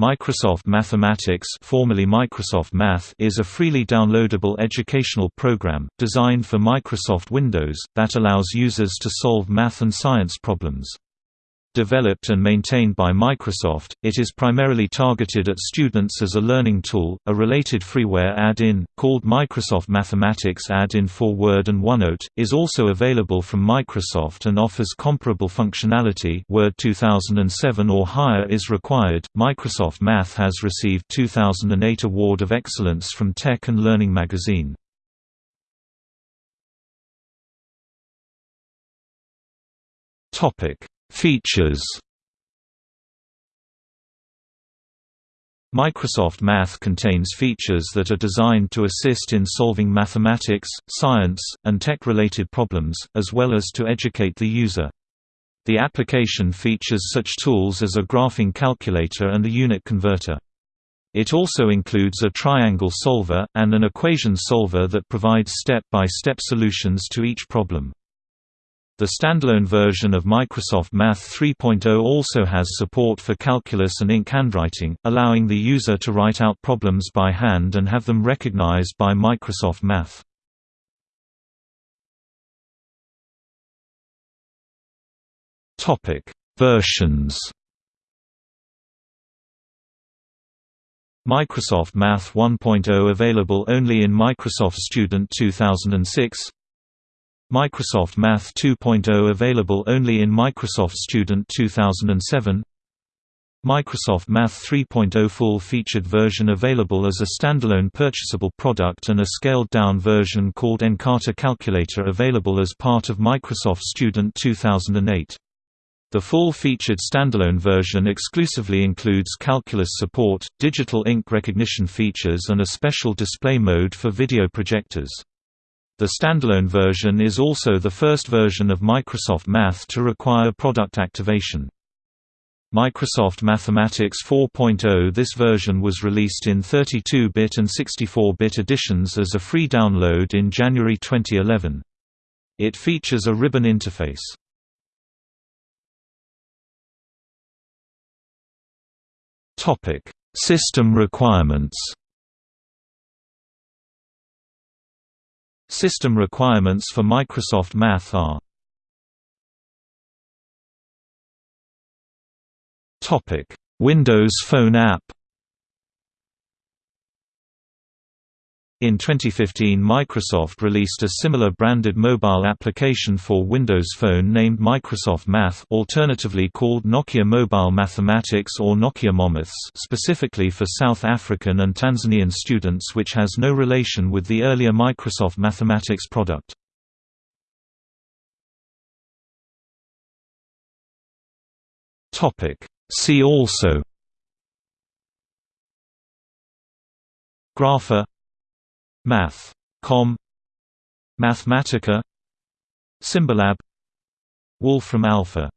Microsoft Mathematics formerly Microsoft Math is a freely downloadable educational program, designed for Microsoft Windows, that allows users to solve math and science problems. Developed and maintained by Microsoft, it is primarily targeted at students as a learning tool. A related freeware add-in, called Microsoft Mathematics Add-in for Word and OneNote, is also available from Microsoft and offers comparable functionality. Word 2007 or higher is required. Microsoft Math has received 2008 Award of Excellence from Tech and Learning magazine. Topic Features Microsoft Math contains features that are designed to assist in solving mathematics, science, and tech-related problems, as well as to educate the user. The application features such tools as a graphing calculator and a unit converter. It also includes a triangle solver, and an equation solver that provides step-by-step -step solutions to each problem. The standalone version of Microsoft Math 3.0 also has support for calculus and ink handwriting, allowing the user to write out problems by hand and have them recognized by Microsoft Math. Topic: Versions. Microsoft Math 1.0 available only in Microsoft Student 2006 Microsoft Math 2.0 available only in Microsoft Student 2007 Microsoft Math 3.0 full-featured version available as a standalone purchasable product and a scaled-down version called Encarta Calculator available as part of Microsoft Student 2008. The full-featured standalone version exclusively includes calculus support, digital ink recognition features and a special display mode for video projectors. The standalone version is also the first version of Microsoft Math to require product activation. Microsoft Mathematics 4.0 This version was released in 32-bit and 64-bit editions as a free download in January 2011. It features a ribbon interface. System requirements System requirements for Microsoft Math are Windows Phone app In 2015 Microsoft released a similar branded mobile application for Windows Phone named Microsoft Math alternatively called Nokia Mobile Mathematics or Nokia Momaths specifically for South African and Tanzanian students which has no relation with the earlier Microsoft Mathematics product. See also Grapher Math.com Mathematica. Symbolab. Wolfram Alpha